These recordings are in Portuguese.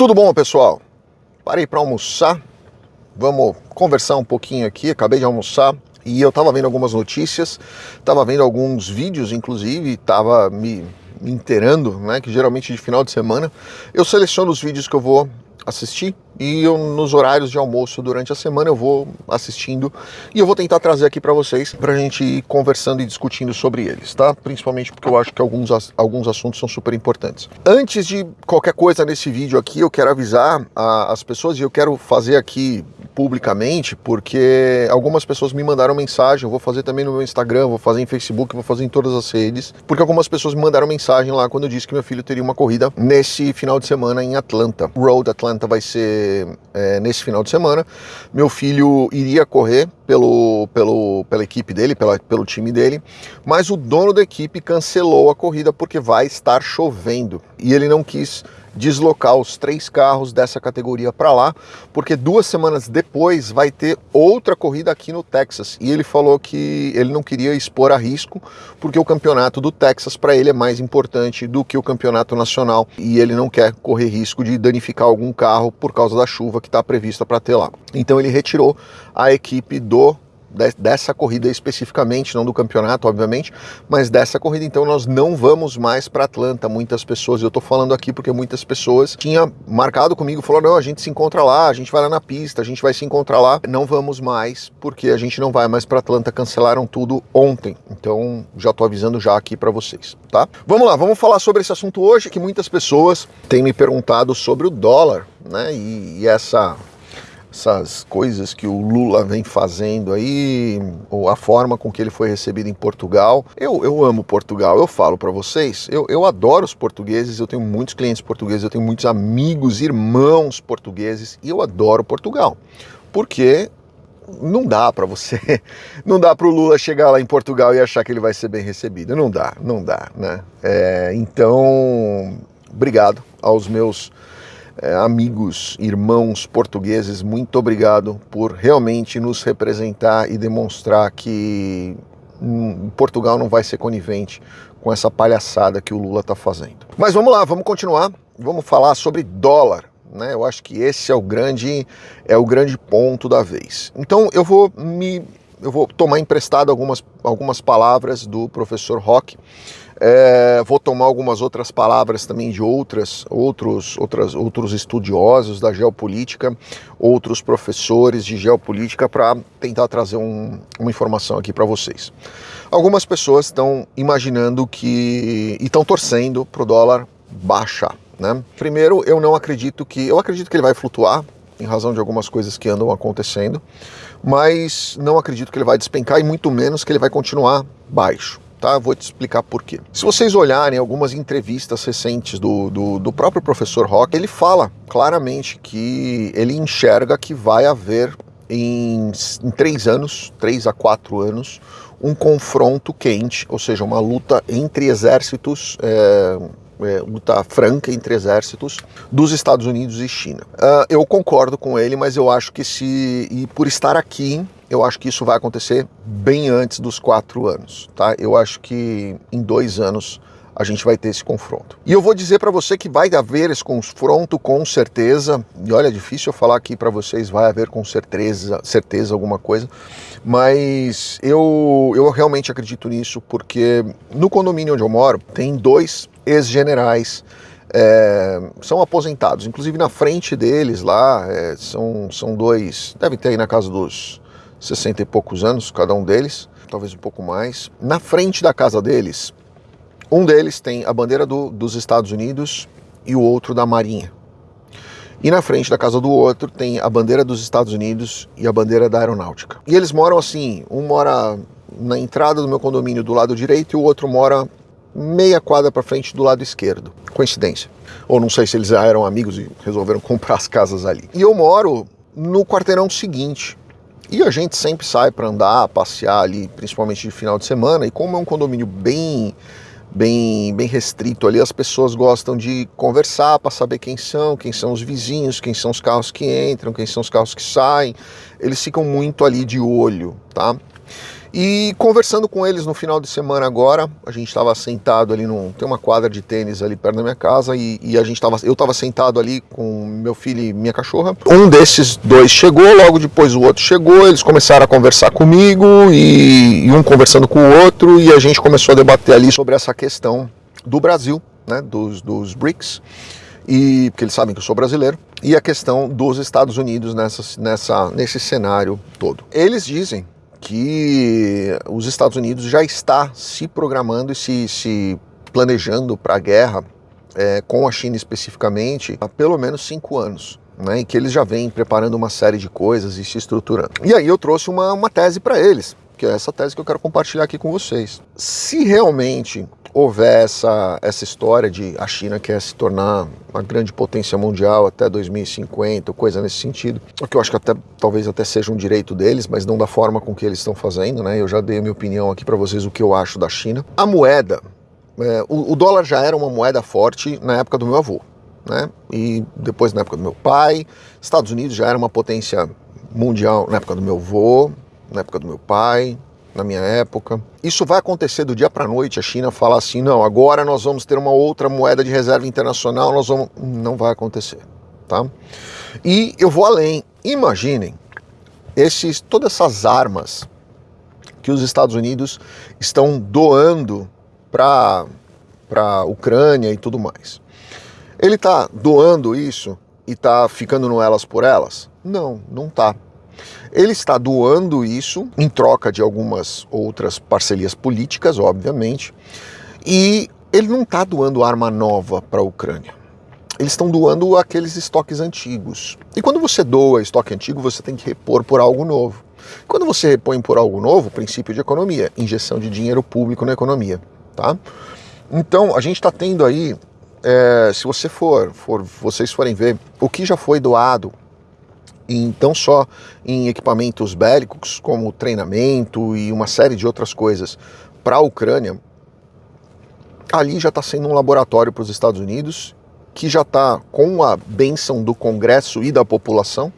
Tudo bom, pessoal? Parei para almoçar. Vamos conversar um pouquinho aqui. Acabei de almoçar e eu estava vendo algumas notícias, estava vendo alguns vídeos, inclusive, estava me, me inteirando, né? Que geralmente de final de semana eu seleciono os vídeos que eu vou assistir e eu, nos horários de almoço durante a semana eu vou assistindo e eu vou tentar trazer aqui para vocês para a gente ir conversando e discutindo sobre eles, tá? Principalmente porque eu acho que alguns, alguns assuntos são super importantes. Antes de qualquer coisa nesse vídeo aqui, eu quero avisar a, as pessoas e eu quero fazer aqui publicamente porque algumas pessoas me mandaram mensagem, eu vou fazer também no meu Instagram, vou fazer em Facebook, vou fazer em todas as redes, porque algumas pessoas me mandaram mensagem lá quando eu disse que meu filho teria uma corrida nesse final de semana em Atlanta. Road Atlanta vai ser é, nesse final de semana. Meu filho iria correr pelo, pelo, pela equipe dele, pela, pelo time dele, mas o dono da equipe cancelou a corrida porque vai estar chovendo e ele não quis deslocar os três carros dessa categoria para lá, porque duas semanas depois vai ter outra corrida aqui no Texas. E ele falou que ele não queria expor a risco, porque o campeonato do Texas para ele é mais importante do que o campeonato nacional e ele não quer correr risco de danificar algum carro por causa da chuva que está prevista para ter lá. Então ele retirou a equipe do dessa corrida especificamente, não do campeonato, obviamente, mas dessa corrida. Então nós não vamos mais para Atlanta. Muitas pessoas, eu estou falando aqui porque muitas pessoas tinham marcado comigo, falou não, a gente se encontra lá, a gente vai lá na pista, a gente vai se encontrar lá. Não vamos mais porque a gente não vai mais para Atlanta. Cancelaram tudo ontem. Então já estou avisando já aqui para vocês, tá? Vamos lá, vamos falar sobre esse assunto hoje que muitas pessoas têm me perguntado sobre o dólar, né? E, e essa essas coisas que o Lula vem fazendo aí, ou a forma com que ele foi recebido em Portugal. Eu, eu amo Portugal, eu falo para vocês, eu, eu adoro os portugueses, eu tenho muitos clientes portugueses, eu tenho muitos amigos, irmãos portugueses, e eu adoro Portugal. Porque não dá para você, não dá para o Lula chegar lá em Portugal e achar que ele vai ser bem recebido. Não dá, não dá, né? É, então, obrigado aos meus amigos, irmãos portugueses, muito obrigado por realmente nos representar e demonstrar que hum, Portugal não vai ser conivente com essa palhaçada que o Lula está fazendo. Mas vamos lá, vamos continuar, vamos falar sobre dólar. Né? Eu acho que esse é o grande é o grande ponto da vez. Então eu vou me eu vou tomar emprestado algumas, algumas palavras do professor Rock é, vou tomar algumas outras palavras também de outras, outros, outras, outros estudiosos da geopolítica, outros professores de geopolítica para tentar trazer um, uma informação aqui para vocês. Algumas pessoas estão imaginando que e estão torcendo para o dólar baixar. Né? Primeiro, eu não acredito que eu acredito que ele vai flutuar em razão de algumas coisas que andam acontecendo, mas não acredito que ele vai despencar e muito menos que ele vai continuar baixo tá? Vou te explicar por quê. Se vocês olharem algumas entrevistas recentes do, do, do próprio professor Rock, ele fala claramente que ele enxerga que vai haver em, em três anos, três a quatro anos, um confronto quente, ou seja, uma luta entre exércitos, é, é, luta franca entre exércitos dos Estados Unidos e China. Uh, eu concordo com ele, mas eu acho que se, e por estar aqui, eu acho que isso vai acontecer bem antes dos quatro anos, tá? Eu acho que em dois anos a gente vai ter esse confronto. E eu vou dizer para você que vai haver esse confronto com certeza. E olha, é difícil eu falar aqui para vocês, vai haver com certeza, certeza alguma coisa, mas eu, eu realmente acredito nisso porque no condomínio onde eu moro tem dois ex-generais é, são aposentados. Inclusive na frente deles lá é, são, são dois, devem ter aí na casa dos 60 e poucos anos, cada um deles, talvez um pouco mais. Na frente da casa deles, um deles tem a bandeira do, dos Estados Unidos e o outro da Marinha. E na frente da casa do outro tem a bandeira dos Estados Unidos e a bandeira da Aeronáutica. E eles moram assim, um mora na entrada do meu condomínio do lado direito e o outro mora meia quadra para frente do lado esquerdo. Coincidência. Ou não sei se eles eram amigos e resolveram comprar as casas ali. E eu moro no quarteirão seguinte, e a gente sempre sai para andar, passear ali, principalmente de final de semana, e como é um condomínio bem bem bem restrito ali, as pessoas gostam de conversar para saber quem são, quem são os vizinhos, quem são os carros que entram, quem são os carros que saem. Eles ficam muito ali de olho, tá? E conversando com eles no final de semana agora, a gente estava sentado ali num. Tem uma quadra de tênis ali perto da minha casa e, e a gente tava. Eu estava sentado ali com meu filho e minha cachorra. Um desses dois chegou, logo depois o outro chegou, eles começaram a conversar comigo e, e um conversando com o outro, e a gente começou a debater ali sobre essa questão do Brasil, né? Dos, dos BRICS. E porque eles sabem que eu sou brasileiro, e a questão dos Estados Unidos nessa, nessa, nesse cenário todo. Eles dizem que os Estados Unidos já está se programando e se, se planejando para a guerra é, com a China especificamente há pelo menos cinco anos. Né, e que eles já vêm preparando uma série de coisas e se estruturando. E aí eu trouxe uma, uma tese para eles, que é essa tese que eu quero compartilhar aqui com vocês. Se realmente houver essa, essa história de a China quer se tornar uma grande potência mundial até 2050, coisa nesse sentido, o que eu acho que até, talvez até seja um direito deles, mas não da forma com que eles estão fazendo, né? Eu já dei a minha opinião aqui para vocês o que eu acho da China. A moeda, é, o, o dólar já era uma moeda forte na época do meu avô, né? E depois na época do meu pai, Estados Unidos já era uma potência mundial na época do meu avô, na época do meu pai, na minha época. Isso vai acontecer do dia para noite. A China fala assim: não, agora nós vamos ter uma outra moeda de reserva internacional. Nós vamos. Não vai acontecer, tá? E eu vou além. Imaginem esses, todas essas armas que os Estados Unidos estão doando para a Ucrânia e tudo mais. Ele está doando isso e está ficando no elas por elas? Não, não está. Ele está doando isso em troca de algumas outras parcerias políticas, obviamente, e ele não está doando arma nova para a Ucrânia. Eles estão doando aqueles estoques antigos. E quando você doa estoque antigo, você tem que repor por algo novo. Quando você repõe por algo novo, princípio de economia, injeção de dinheiro público na economia, tá? Então a gente está tendo aí, é, se você for, for, vocês forem ver o que já foi doado em, não só em equipamentos bélicos, como treinamento e uma série de outras coisas para a Ucrânia, ali já está sendo um laboratório para os Estados Unidos, que já está com a benção do Congresso e da população,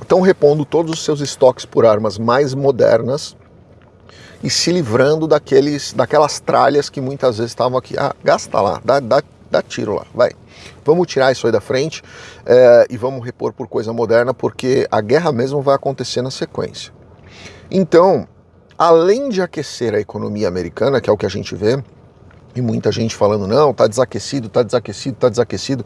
estão repondo todos os seus estoques por armas mais modernas e se livrando daqueles, daquelas tralhas que muitas vezes estavam aqui. Ah, gasta lá, dá, dá, dá tiro lá, vai. Vamos tirar isso aí da frente é, e vamos repor por coisa moderna, porque a guerra mesmo vai acontecer na sequência. Então, além de aquecer a economia americana, que é o que a gente vê, e muita gente falando, não, tá desaquecido, tá desaquecido, tá desaquecido.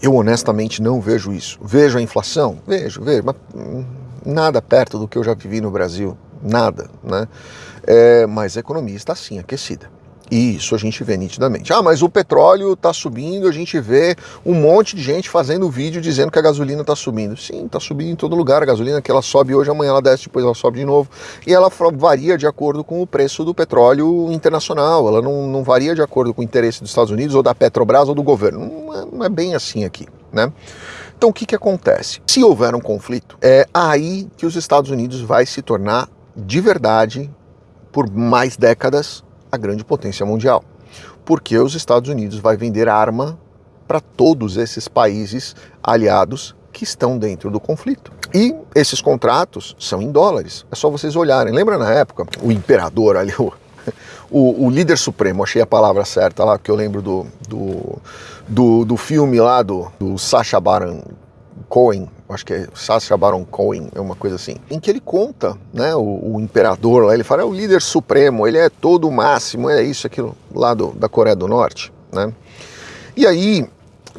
Eu honestamente não vejo isso. Vejo a inflação? Vejo, vejo, mas hum, nada perto do que eu já vivi no Brasil. Nada, né? É, mas a economia está sim aquecida. Isso a gente vê nitidamente. Ah, mas o petróleo está subindo, a gente vê um monte de gente fazendo vídeo dizendo que a gasolina está subindo. Sim, está subindo em todo lugar. A gasolina que ela sobe hoje, amanhã ela desce, depois ela sobe de novo. E ela varia de acordo com o preço do petróleo internacional. Ela não, não varia de acordo com o interesse dos Estados Unidos ou da Petrobras ou do governo. Não é, não é bem assim aqui, né? Então o que, que acontece? Se houver um conflito, é aí que os Estados Unidos vai se tornar de verdade, por mais décadas, a grande potência mundial. Porque os Estados Unidos vai vender arma para todos esses países aliados que estão dentro do conflito. E esses contratos são em dólares. É só vocês olharem. Lembra na época o imperador ali, o, o, o líder supremo, achei a palavra certa lá, que eu lembro do, do, do, do filme lá do, do Sacha Baron Cohen, acho que é Sacha Baron Cohen, é uma coisa assim, em que ele conta, né, o, o, imperador lá, ele fala, é o líder supremo, ele é todo o máximo, é isso, aquilo lá do, da Coreia do Norte, né? E aí,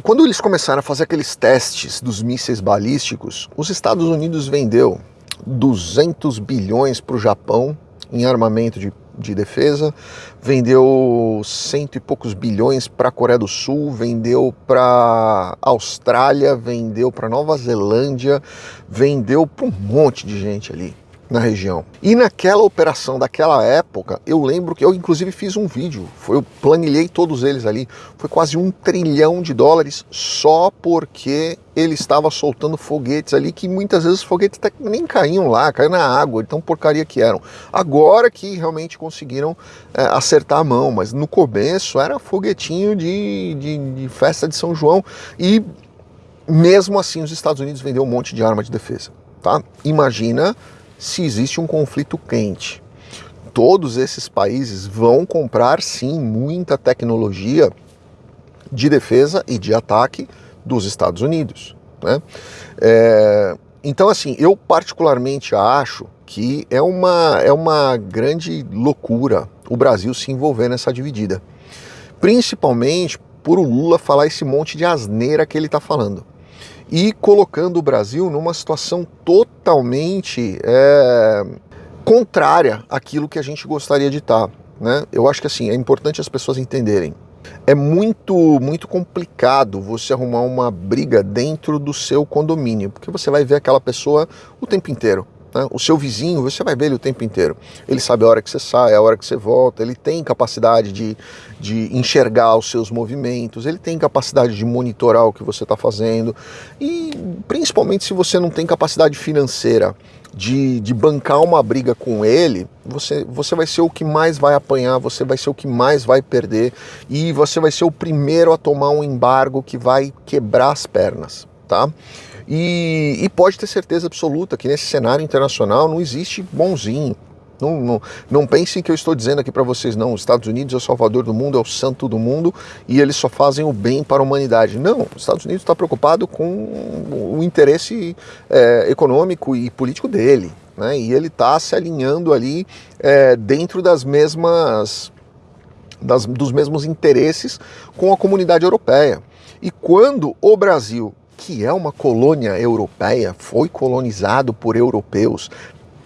quando eles começaram a fazer aqueles testes dos mísseis balísticos, os Estados Unidos vendeu 200 bilhões para o Japão em armamento de de defesa, vendeu cento e poucos bilhões para a Coreia do Sul, vendeu para Austrália, vendeu para Nova Zelândia, vendeu para um monte de gente ali na região. E naquela operação daquela época, eu lembro que eu inclusive fiz um vídeo, foi, eu planilhei todos eles ali, foi quase um trilhão de dólares só porque ele estava soltando foguetes ali que muitas vezes os foguetes até nem caíam lá, caíam na água, então porcaria que eram. Agora que realmente conseguiram é, acertar a mão, mas no começo era foguetinho de, de, de festa de São João e mesmo assim os Estados Unidos vendeu um monte de arma de defesa, tá? Imagina se existe um conflito quente. Todos esses países vão comprar sim muita tecnologia de defesa e de ataque dos Estados Unidos. Né? É, então, assim, eu particularmente acho que é uma, é uma grande loucura o Brasil se envolver nessa dividida. Principalmente por o Lula falar esse monte de asneira que ele está falando. E colocando o Brasil numa situação totalmente é, contrária àquilo que a gente gostaria de estar. Tá, né? Eu acho que assim, é importante as pessoas entenderem. É muito, muito complicado você arrumar uma briga dentro do seu condomínio, porque você vai ver aquela pessoa o tempo inteiro. Né? O seu vizinho, você vai ver ele o tempo inteiro. Ele sabe a hora que você sai, a hora que você volta, ele tem capacidade de, de enxergar os seus movimentos, ele tem capacidade de monitorar o que você está fazendo. E principalmente se você não tem capacidade financeira de, de bancar uma briga com ele, você, você vai ser o que mais vai apanhar, você vai ser o que mais vai perder e você vai ser o primeiro a tomar um embargo que vai quebrar as pernas, tá? E, e pode ter certeza absoluta que nesse cenário internacional não existe bonzinho, não, não, não, pensem que eu estou dizendo aqui para vocês, não, os Estados Unidos é o salvador do mundo, é o santo do mundo e eles só fazem o bem para a humanidade. Não, os Estados Unidos está preocupado com o interesse é, econômico e político dele. Né? E ele está se alinhando ali é, dentro das mesmas, das, dos mesmos interesses com a comunidade europeia. E quando o Brasil que é uma colônia europeia, foi colonizado por europeus,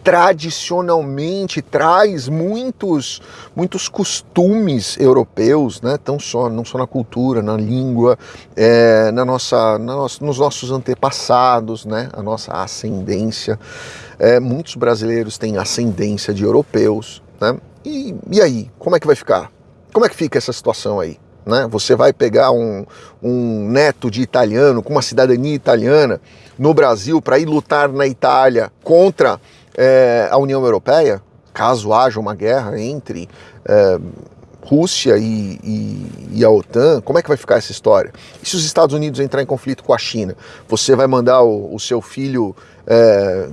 tradicionalmente traz muitos muitos costumes europeus, né? Tão só não só na cultura, na língua, é, na nossa, na nos nossos antepassados, né? A nossa ascendência. É, muitos brasileiros têm ascendência de europeus, né? E, e aí, como é que vai ficar? Como é que fica essa situação aí? Né? Você vai pegar um, um neto de italiano com uma cidadania italiana no Brasil para ir lutar na Itália contra é, a União Europeia, caso haja uma guerra entre é, Rússia e, e, e, a OTAN, como é que vai ficar essa história? E se os Estados Unidos entrar em conflito com a China? Você vai mandar o, o seu filho é,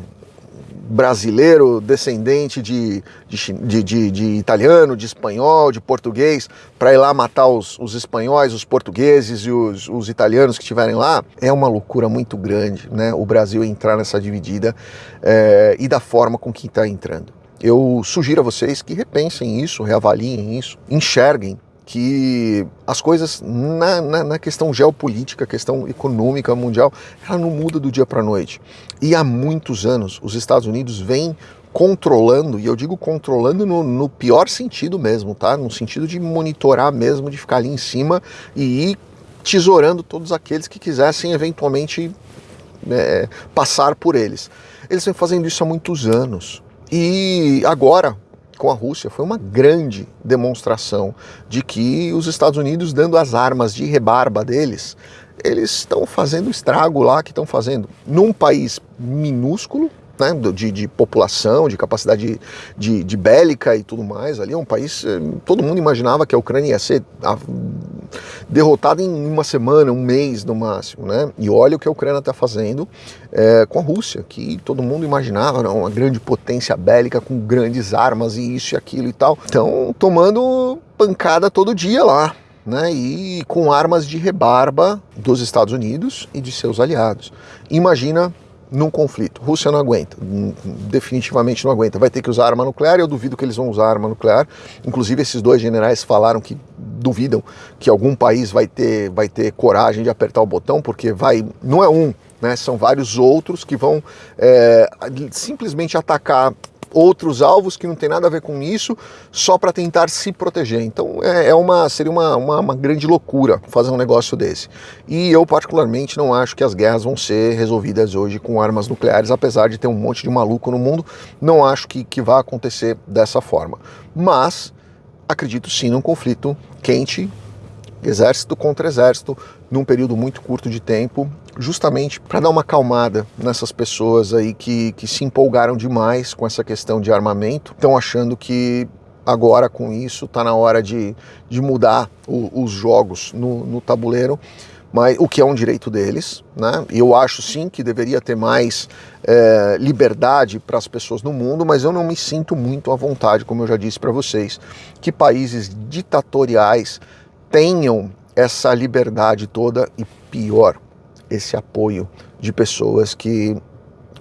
brasileiro, descendente de, de, de, de, italiano, de espanhol, de português, para ir lá matar os, os espanhóis, os portugueses e os, os italianos que estiverem lá, é uma loucura muito grande, né? O Brasil entrar nessa dividida é, e da forma com que está entrando. Eu sugiro a vocês que repensem isso, reavaliem isso, enxerguem que as coisas na, na, na, questão geopolítica, questão econômica mundial, ela não muda do dia para a noite. E há muitos anos os Estados Unidos vêm controlando, e eu digo controlando no, no, pior sentido mesmo, tá? No sentido de monitorar mesmo, de ficar ali em cima e ir tesourando todos aqueles que quisessem eventualmente é, passar por eles. Eles vêm fazendo isso há muitos anos. E agora, com a Rússia foi uma grande demonstração de que os Estados Unidos, dando as armas de rebarba deles, eles estão fazendo estrago lá que estão fazendo num país minúsculo, né, de, de, população, de capacidade de, de, bélica e tudo mais. Ali é um país, eh, todo mundo imaginava que a Ucrânia ia ser derrotada em uma semana, um mês no máximo, né? E olha o que a Ucrânia está fazendo é, com a Rússia, que todo mundo imaginava não, uma grande potência bélica com grandes armas e isso e aquilo e tal. Então, tomando pancada todo dia lá. Né, e com armas de rebarba dos Estados Unidos e de seus aliados. Imagina num conflito. Rússia não aguenta, definitivamente não aguenta. Vai ter que usar arma nuclear e eu duvido que eles vão usar arma nuclear. Inclusive, esses dois generais falaram que duvidam que algum país vai ter, vai ter coragem de apertar o botão, porque vai. Não é um, né? São vários outros que vão é, simplesmente atacar outros alvos que não tem nada a ver com isso, só para tentar se proteger. Então é, é uma, seria uma, uma, uma, grande loucura fazer um negócio desse. E eu particularmente não acho que as guerras vão ser resolvidas hoje com armas nucleares, apesar de ter um monte de maluco no mundo, não acho que, que vá acontecer dessa forma. Mas acredito sim num conflito quente, exército contra exército, num período muito curto de tempo, justamente para dar uma acalmada nessas pessoas aí que, que se empolgaram demais com essa questão de armamento, estão achando que agora com isso está na hora de, de mudar o, os jogos no, no tabuleiro mas o que é um direito deles, né? Eu acho sim que deveria ter mais é, liberdade para as pessoas no mundo, mas eu não me sinto muito à vontade, como eu já disse para vocês, que países ditatoriais tenham essa liberdade toda e pior, esse apoio de pessoas que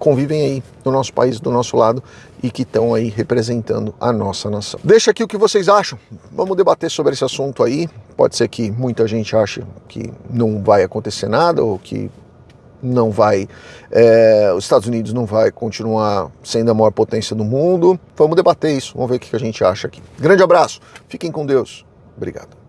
convivem aí no nosso país, do nosso lado e que estão aí representando a nossa nação. Deixa aqui o que vocês acham. Vamos debater sobre esse assunto aí. Pode ser que muita gente ache que não vai acontecer nada ou que não vai, é, os Estados Unidos não vai continuar sendo a maior potência do mundo. Vamos debater isso, vamos ver o que a gente acha aqui. Grande abraço, fiquem com Deus. Obrigado.